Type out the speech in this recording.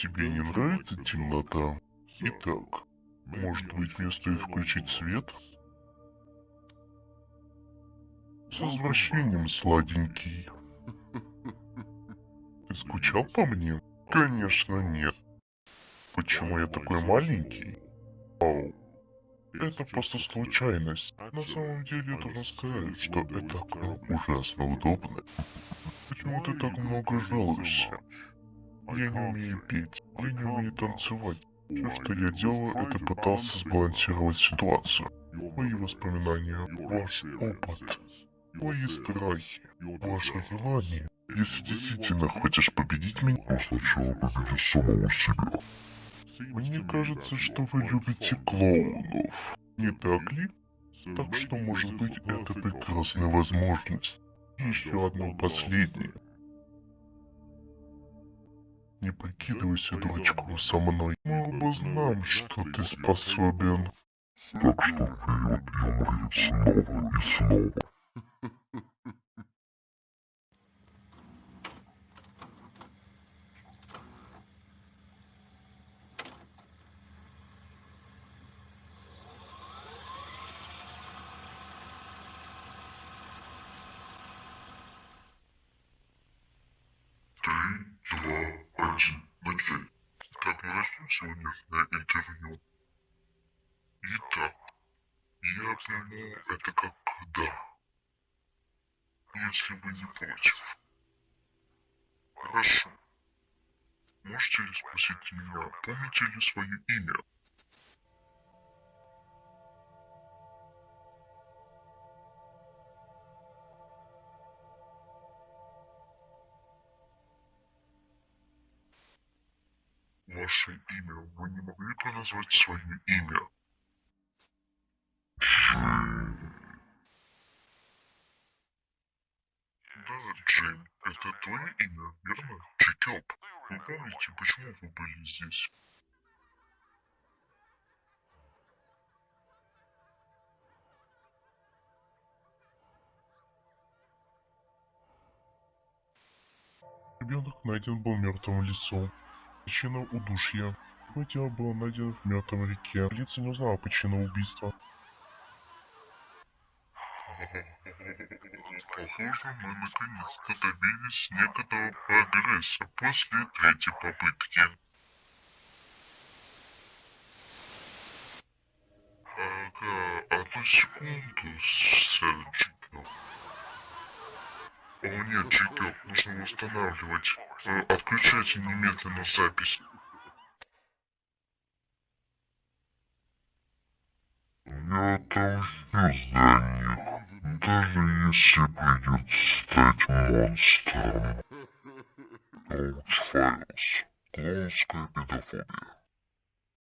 Тебе не нравится темнота? Итак, может быть мне стоит включить свет? С возвращением, сладенький. Ты скучал по мне? Конечно, нет. Почему я такой маленький? Ау. Это просто случайность. На самом деле, я должен что это окно ужасно удобно. Почему ты так много жалуешься? Я не умею петь, я не умею танцевать. Все, что я делаю, это пытался сбалансировать ситуацию. Мои воспоминания, ваш опыт, мои страхи, ваше желание. Если действительно хочешь победить меня, то сначала победи самого себя. Мне кажется, что вы любите клоунов. Не так ли? Так что, может быть, это прекрасная возможность. Еще одно последнее. Не прикидывайся дурачком со мной. Мы оба знаем, что ты способен. Так что вперед и умри снова и снова. один, начать. Как мы начнем сегодняшнее интервью? Итак, я приму это как да. Если вы не против. Хорошо. Можете ли спросить меня, помните ли свое имя? Ваше имя. Вы не могли бы назвать свое имя? Да, Джим, это твое имя, верно? Чекёп. Вы помните, почему вы были здесь? Ребенок найден был мертвым лесу. Причина удушья. Его тело было найдено в мертвой реке. Полиция не узнала причину убийства. Похоже, мы наконец-то добились некоторого прогресса после третьей попытки. Ага, одну секунду, сэр Джекил. О нет, Джекил, нужно восстанавливать. Отключайте немедленно запись. Я отомщу за них, даже если придется стать монстром. Коуч Файлз. Клоунская педофобия.